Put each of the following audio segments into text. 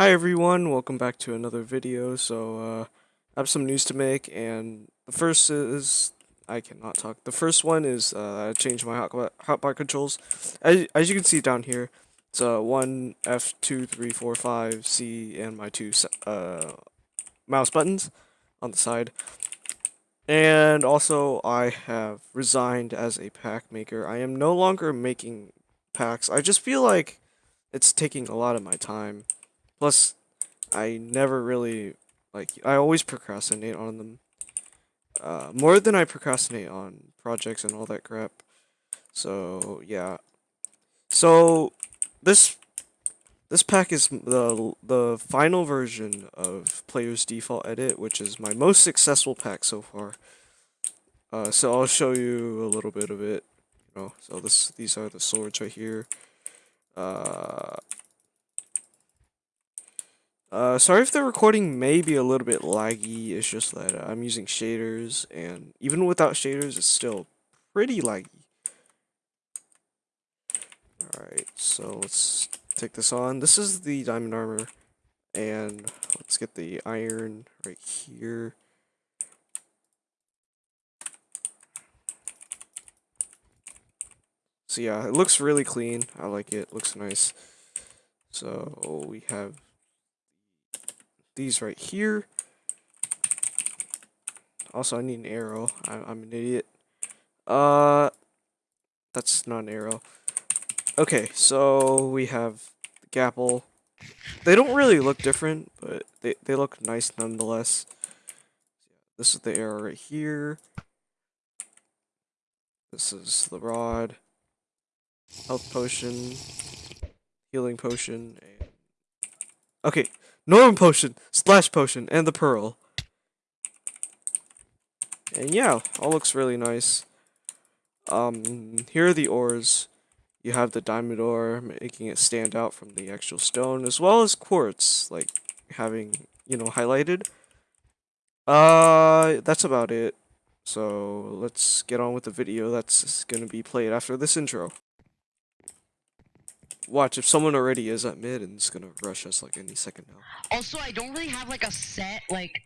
Hi everyone, welcome back to another video. So, uh, I have some news to make, and the first is I cannot talk. The first one is uh, I changed my hotbar, controls. As, as you can see down here, it's uh, one F two three four five C and my two uh, mouse buttons on the side. And also, I have resigned as a pack maker. I am no longer making packs. I just feel like it's taking a lot of my time. Plus, I never really, like, I always procrastinate on them. Uh, more than I procrastinate on projects and all that crap. So, yeah. So, this this pack is the the final version of Player's Default Edit, which is my most successful pack so far. Uh, so I'll show you a little bit of it. You know, so this these are the swords right here. Uh, uh, sorry if the recording may be a little bit laggy, it's just that uh, I'm using shaders, and even without shaders, it's still pretty laggy. Alright, so let's take this on. This is the diamond armor, and let's get the iron right here. So yeah, it looks really clean. I like it. Looks nice. So we have these right here. Also, I need an arrow. I, am an idiot. Uh, that's not an arrow. Okay, so we have the gapple. They don't really look different, but they, they look nice nonetheless. This is the arrow right here. This is the rod. Health potion. Healing potion. Okay, Norm potion, Splash potion, and the pearl. And yeah, all looks really nice. Um, here are the ores. You have the diamond ore, making it stand out from the actual stone, as well as quartz, like having, you know, highlighted. Uh, that's about it. So let's get on with the video that's going to be played after this intro. Watch, if someone already is at mid and it's gonna rush us like any second now. Also, I don't really have like a set, like,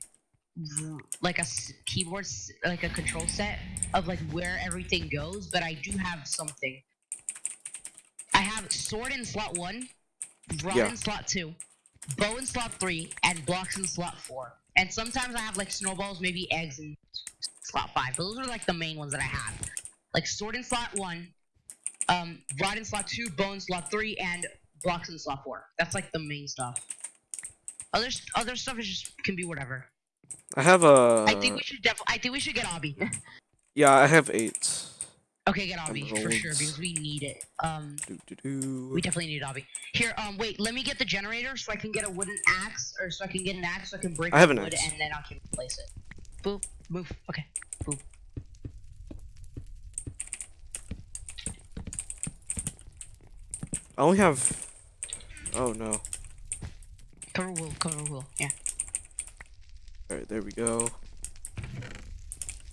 like a keyboard, like a control set of like where everything goes, but I do have something. I have sword in slot one, rod yeah. in slot two, bow in slot three, and blocks in slot four. And sometimes I have like snowballs, maybe eggs in slot five. But Those are like the main ones that I have. Like sword in slot one, um, rod in slot two, bone slot three, and blocks in slot four. That's like the main stuff. Other other stuff is just can be whatever. I have a. I think we should definitely. I think we should get Obby. yeah, I have eight. Okay, get Obby for sure because we need it. Um, doo -doo -doo. we definitely need Obby. Here, um, wait, let me get the generator so I can get a wooden axe, or so I can get an axe so I can break I have an wood axe. and then I can place it. Boop, move. Okay, boop. I only have. Oh no. Cover wool, cover wool, yeah. Alright, there we go.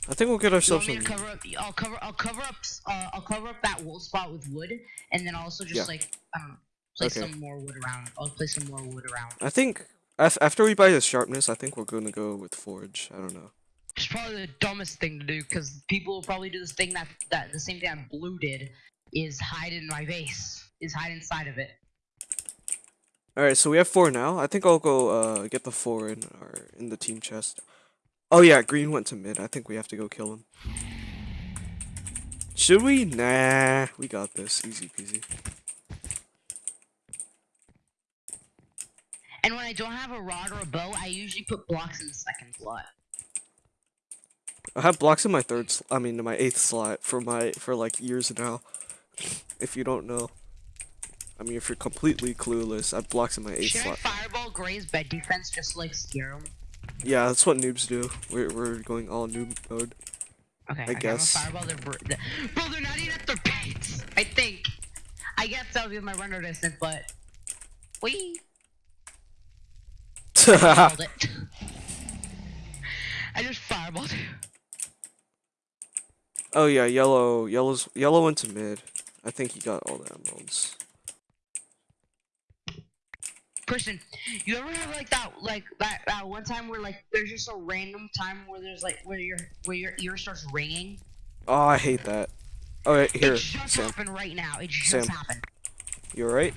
I think we'll get ourselves some. cover up? I'll cover. I'll cover up. Uh, I'll cover up that wool spot with wood, and then also just yeah. like I don't know, place okay. some more wood around. I'll place some more wood around. I think after we buy the sharpness, I think we're gonna go with forge. I don't know. It's probably the dumbest thing to do because people will probably do this thing that that the same thing that blue did is hide in my base is hide inside of it. Alright, so we have four now. I think I'll go uh, get the four in our in the team chest. Oh yeah, green went to mid. I think we have to go kill him. Should we? Nah, we got this. Easy peasy. And when I don't have a rod or a bow, I usually put blocks in the second slot. I have blocks in my third, I mean, in my eighth slot for my for like years now. If you don't know. I mean, if you're completely clueless, I blocks in my Should slot. Should fireball Gray's bed defense just like scare him? Yeah, that's what noobs do. We're, we're going all noob mode. Okay, I, I guess. Fireball their bro, bro, they're not even at their base. I think. I guess that would be my render distance, but we. I, it. I just fireballed. Oh yeah, yellow, yellow's yellow went to mid. I think he got all the emeralds. Person, you ever have like that, like that, that one time where like there's just a random time where there's like where your where your ear starts ringing. Oh, I hate that. Alright, here, it just Sam. happened right now. It just Sam. happened. You alright?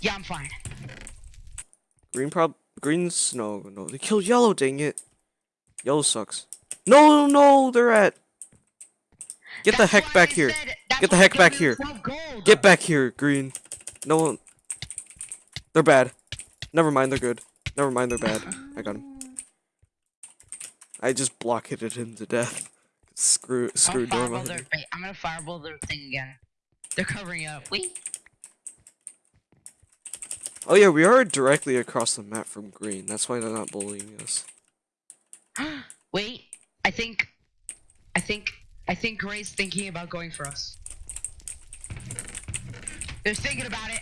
Yeah, I'm fine. Green prob green's no no they killed yellow, dang it. Yellow sucks. No no no they're at Get the heck back I here. said- Get the heck back here. Get back here, green. No one They're bad. Never mind, they're good. Never mind, they're bad. I got him. I just blocketed him to death. Screw I'm screw gonna door fireball behind wait, I'm gonna fireball their thing again. They're covering up. Wait. Oh yeah, we are directly across the map from green. That's why they're not bullying us. Wait. I think. I think. I think Gray's thinking about going for us. They're thinking about it.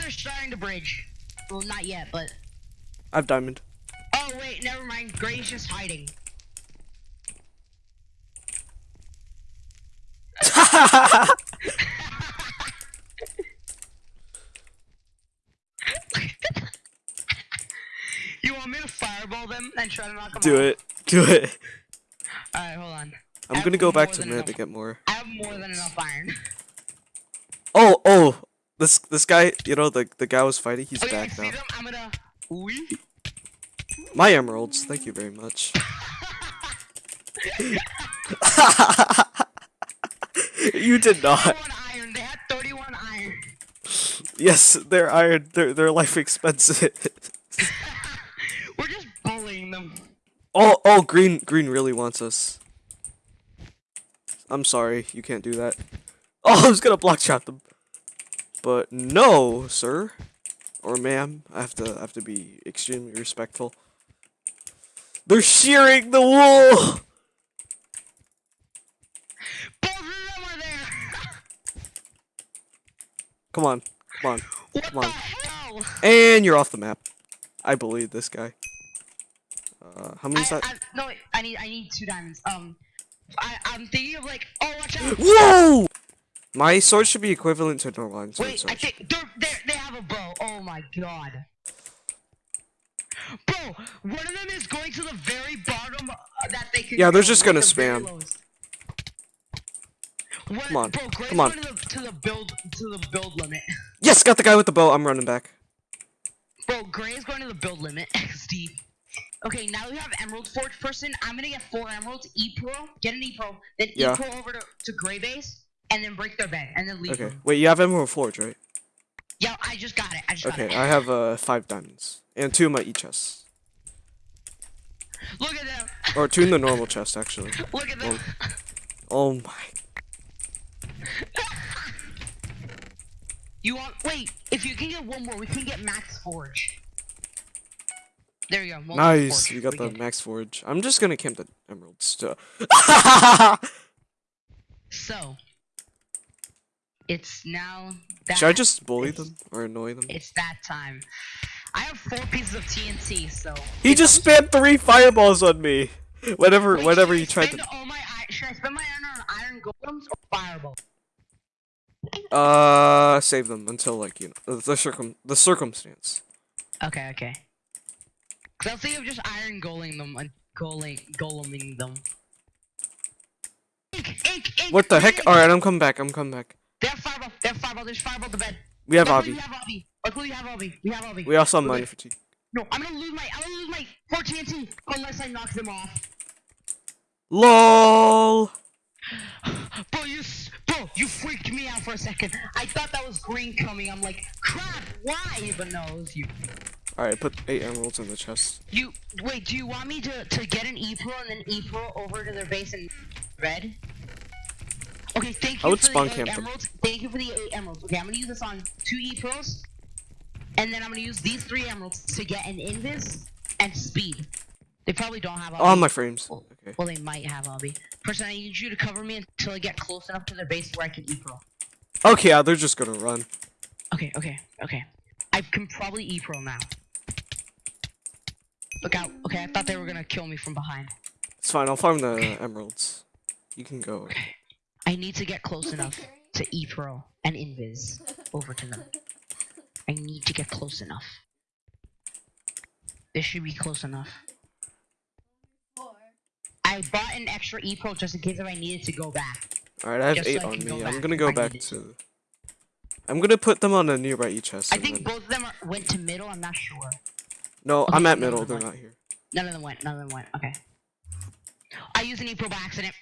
They're starting to bridge. Well, not yet, but. I've diamond. Oh wait, never mind. Gray's just hiding. you want me to fireball them and try to knock them Do out? it. Do it. Alright, hold on. I I'm gonna go back to mid to get more. I have more than enough iron. Oh, oh, this this guy, you know, the the guy was fighting. He's Oh back see now. I'm gonna. My emeralds, thank you very much. you did not. iron. They had 31 iron. Yes, they're iron. They're they're life expensive. We're just bullying them. oh, oh, green green really wants us. I'm sorry, you can't do that. Oh, I was gonna block shot them, but no, sir, or ma'am. I have to I have to be extremely respectful. They're shearing the wool. Both of them are there. Come on, come on. what Come on. the hell? And you're off the map. I believe this guy. Uh, how many I, is that? No, I need I need two diamonds. Um, I I'm thinking of like oh watch out. Whoa! My sword should be equivalent to Norline sword. Wait, I think they're, they're they have a bow. Oh my god. Bro, one of them is going to the very bottom uh, that they can. Yeah, they're just gonna spam. One, Come on, bro, come on. To the, to the build to the build limit. Yes, got the guy with the bow. I'm running back. Bro, Gray is going to the build limit. XD. Okay, now we have Emerald Forge person. I'm gonna get four emeralds, E Pro, get an E Pro, then Yeah. E Pro over to, to Gray base, and then break their bed, and then leave Okay. them. Wait, you have Emerald Forge, right? Yeah, I just got it. I just Okay, got it. I have uh five diamonds and two in my e chest, Look at them. or two in the normal chest actually. Look at them. Oh my. You want? Wait. If you can get one more, we can get Max Forge. There you go. Nice, forge. we got the can- max forge. I'm just gonna camp the emeralds too. So. It's now. That, Should I just bully them or annoy them? It's that time. I have four pieces of TNT, so. He just spammed three fireballs on me. Whenever, Wait, whenever should he tried to. all my should I spend my iron on iron golems or fireball? uh, save them until like you know the circum the circumstance. Okay, okay. Cause I was thinking of just iron goleing them and goleing goleming them. Ink, ink, ink, What the heck? All right, I'm coming back. I'm coming back. They have fireball. They have fireball. There's fireball at the bed. We have Luckily Obby. We have Obby. Luckily we have Obby. We have Obby. We also have We're mining fatigue. No, I'm gonna lose my. I'm gonna lose my 4 TNT unless I knock them off. LOL. Bro, you, bro, you freaked me out for a second. I thought that was green coming. I'm like, crap. Why? But no, it was you. All right, put eight emeralds in the chest. You wait. Do you want me to to get an E Pro and then E Pro over to their base in red? Okay, thank you I would for spawn the eight camp emeralds. Thank you for the eight emeralds. Okay, I'm gonna use this on two E Pros, and then I'm gonna use these three emeralds to get an invis and speed. They probably don't have. Oh, obby. my frames. Well, Okay. well, they might have obby. Person, I need you to cover me until I get close enough to their base where I can E Pro. Okay, yeah, they're just gonna run. Okay, okay, okay. I can probably E Pro now. Look out. Okay, I thought they were gonna kill me from behind. It's fine. I'll farm the emeralds. You can go. Okay. I need to get close enough to E Pro and Invis over to them. I need to get close enough. This should be close enough. I bought an extra E Pro just in case if I needed to go back. Alright, I have Just so eight I on me. go I'm gonna go back to. I'm gonna put them on a nearby E chest. I think then- both of them are, went to middle. I'm not sure. No, Okay, I'm at middle. They're no. not here. None of them went. None of them went. Okay. I used an E Pro by accident.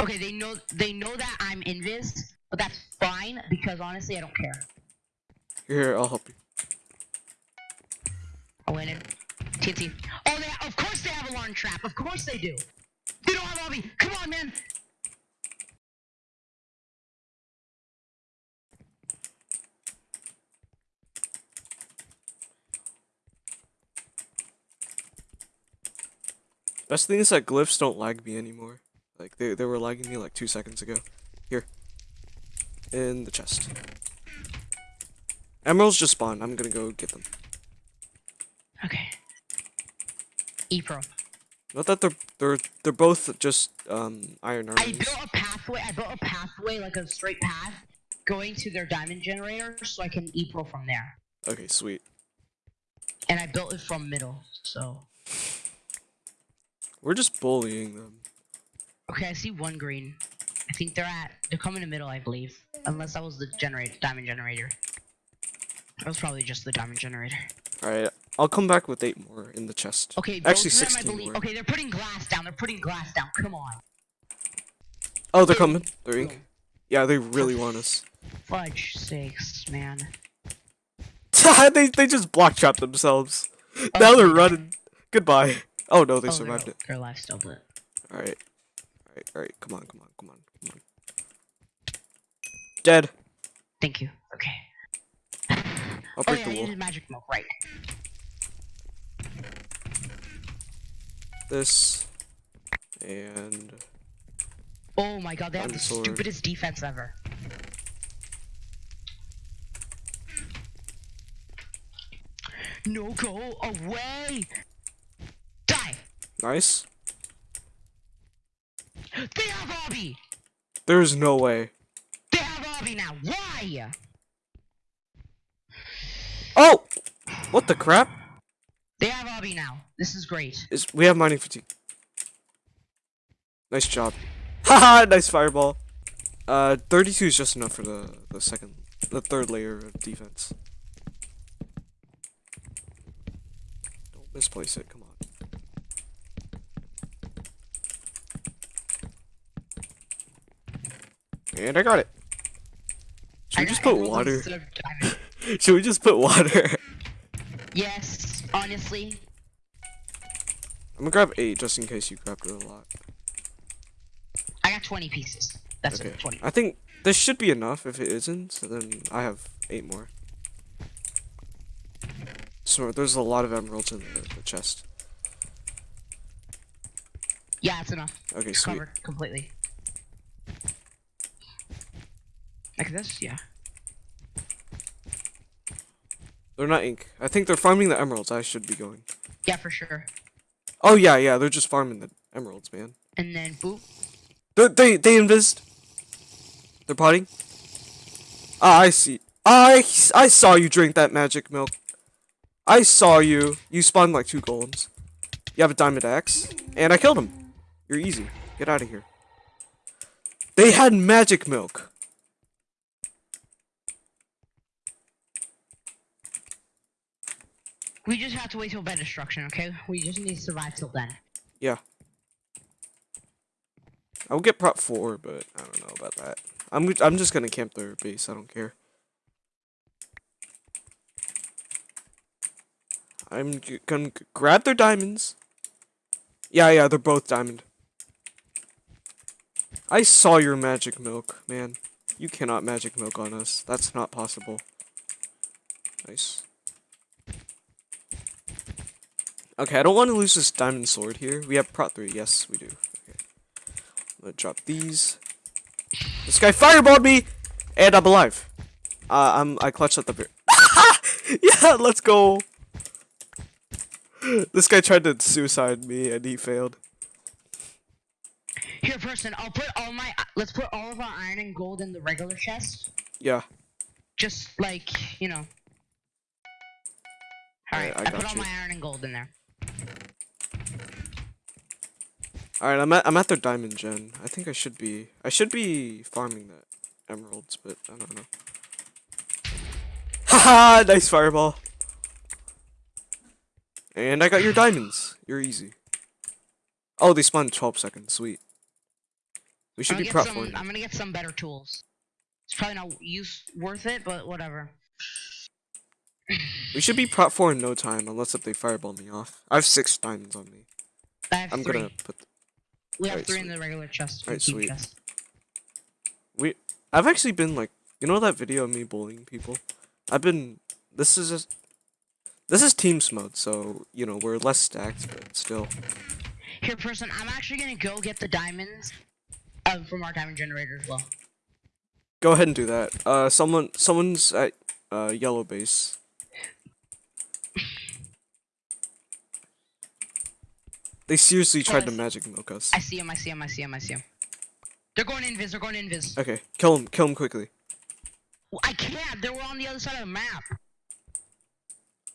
Okay, they know they know that I'm invis, but that's fine because honestly I don't care. Here, I'll help you. I went in. TNT. Oh, they of course they have alarm trap. Of course they do. They don't have lobby. Come on, man. Best thing is that glyphs don't lag me anymore. Like they they were lagging me like two seconds ago. Here. In the chest. Emeralds just spawned. I'm gonna go get them. Okay. E Pro. Not that they're they're they're both just um iron I built a pathway. I built a pathway like a straight path going to their diamond generator, so I can E Pro from there. Okay, sweet. And I built it from middle, so. We're just bullying them. Okay, I see one green. I think they're at. They're coming to middle, I believe. Unless that was the generator, diamond generator. That was probably just the diamond generator. Alright, I'll come back with eight more in the chest. Okay, Actually, of them, I 16 believe. more. Okay, they're putting glass down. They're putting glass down. Come on. Oh, they're coming. They're ink. Yeah, they really want us. Fudge sakes, man. they they just block trapped themselves. Oh now they're running. Goodbye. Oh no, they oh, survived they're, it. They're alive still, but. Alright. Alright, alright. Come on, come on, come on, come on. Dead. Thank you. Okay. I'll Oh break yeah, the wall. magic milk, right. This. And. Oh my god, they have the Dinosaur. stupidest defense ever. No, go away! Die! Nice. They have Obby! There's no way. They have Obby now! Why? Oh! What the crap? They have Obby now. This is great. Is we have mining fatigue. Nice job. Haha, nice fireball. Uh, 32 is just enough for the, the second, the third layer of defense. Don't misplace it, come on. And I got it. Should I we just put water? instead of diamond. Should we just put water? Yes, honestly. I'm gonna grab eight just in case you grabbed it a lot. I got 20 pieces. That's Okay. it, 20. I think this should be enough. If it isn't, so then I have eight more. So there's a lot of emeralds in the, the chest. Yeah, it's enough. Okay, It's sweet. covered completely. Like this? Yeah. They're not ink. I think they're farming the emeralds. I should be going. Yeah, for sure. Oh yeah, yeah. They're just farming the emeralds, man. And then boop. They they they invised. They're potting. Ah, I see. I I saw you drink that magic milk. I saw you. You spawned like two golems. You have a diamond axe, and I killed him. You're easy. Get out of here. They had magic milk. We just have to wait till bed destruction, okay? We just need to survive till then. Yeah. I'll get prot four, but I don't know about that. I'm I'm just gonna camp their base. I don't care. I'm gonna grab their diamonds. Yeah, yeah, they're both diamond. I saw your magic milk, man. You cannot magic milk on us. That's not possible. Nice. Okay, I don't want to lose this diamond sword here. We have prot 3. Yes, we do. Okay. I'm gonna drop these. This guy fireballed me! And I'm alive. Uh, I'm, I clutched at the very... yeah, let's go! This guy tried to suicide me and he failed. Here, person, I'll put all my. Let's put all of our iron and gold in the regular chest. Yeah. just like you know. All right, Alright, I I, put got all you. my iron and gold in there. All right, I'm at I'm at their diamond gen. I think I should be I should be farming that emeralds, but I don't know. Haha, nice fireball. And I got your diamonds. You're easy. Oh, they spawned 12 seconds. Sweet. We should be prep for it. I'm gonna get some better tools. It's probably not use worth it, but whatever. We should be prop for in no time, unless if they fireball me off. I have six diamonds on me. I have I'm 3 gonna put. we have alright, three in the regular chest. Alright, sweet. chest. We. I've actually been like, you know that video of me bullying people. I've been. This is just. This is teams mode, so you know we're less stacked, but still. Here, person, I'm actually gonna go get the diamonds um, from our diamond generator as well. Go ahead and do that. Uh, someone, someone's at uh yellow base. They seriously tried to magic milk us. I see him. I see him. I see him. I see him. They're going invis. They're going invis. Okay, kill him, kill him quickly. I can't. They were on the other side of the map.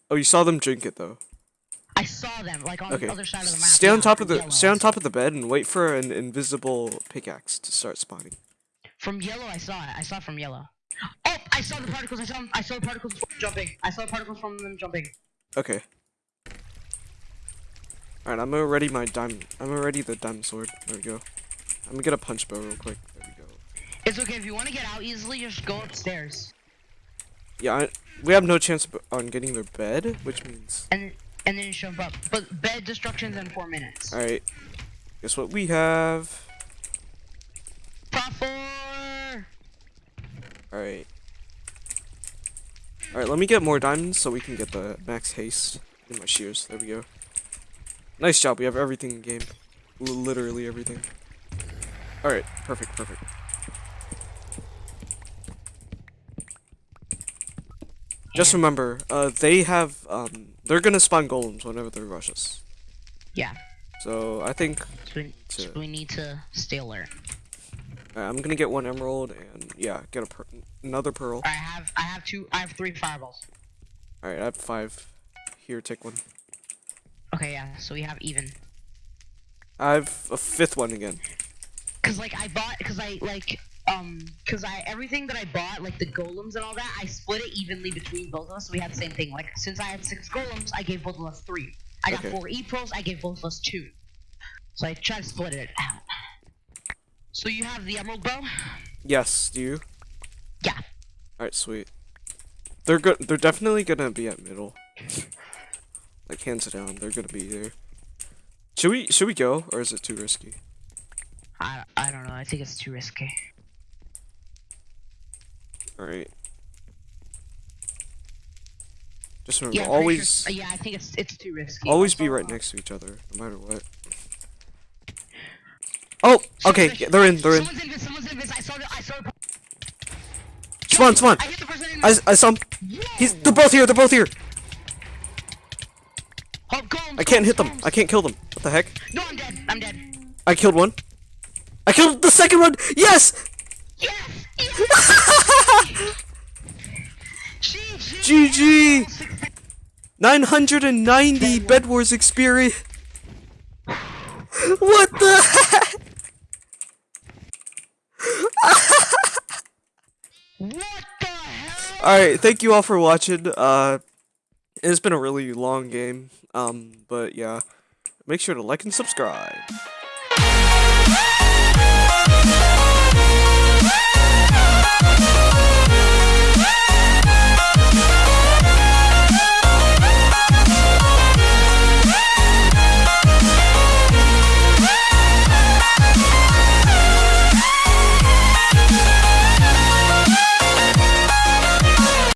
Oh, you saw them drink it though. I saw them like on Okay. the other side of the map. Stay on top of the yellow. stay on top of the bed and wait for an invisible pickaxe to start spawning. From yellow, I saw it. I saw it from yellow. Oh, I saw the particles. I saw them. I saw the particles from jumping. I saw the particles from them jumping. Okay. Alright, I'm gonna my diamond. I'm gonna the diamond sword. There we go. I'm gonna get a punch bow real quick. There we go. It's okay if you want to get out easily. Just go upstairs, Yeah, I, we have no chance on getting their bed, which means. and and then you jump up. But bed destruction's in four minutes. Alright. Guess what we have? Top four. Alright. Alright, let me get more diamonds so we can get the max haste in my shears. There we go. Nice job, we have everything in game. Literally everything. Alright, perfect, perfect. Just remember, uh, they have, um, they're gonna spawn golems whenever they rush us. Yeah. So, I think, So we, so we need to stay alert. uh, I'm gonna get one emerald and, yeah, get a per another pearl. I have I have two. I have three fireballs. Alright, I have five. Here, take one. Okay, yeah. So we have even. I have a fifth one again. Cause like I bought, cause I like, um, cause I everything that I bought, like the golems and all that, I split it evenly between both of us. So we had the same thing. Like since I had six golems, I gave both of us three. I got Okay. four e pros, I gave both of us two. So I tried to split it out. So you have the emerald bow? Yes, do you? Yeah. Alright, sweet. They're good. They're definitely gonna be at middle. like hands down, they're gonna be there. Should we? Should we go, or is it too risky? I I don't know. I think it's too risky. All right. Just remember, Yeah, always, Sure, yeah, I think it's it's too risky. always be right next to each other, no matter what. Oh, okay, yeah, they're in. They're in. Someone's invis. Someone's invis. I saw the. I saw the. Spawn, spawn. I hit the person in I, I saw him. He's. They're both here. They're both here. I can't hit them. I can't kill them. What the heck? No, I'm dead. I'm dead. I killed one. I killed the second one. Yes. Yes! yes! GG! GG. 990 Bed Wars experience. What the heck? What the hell? Alright, thank you all for watching. Uh, it's been a really long game. Um, but yeah, make sure to like and subscribe.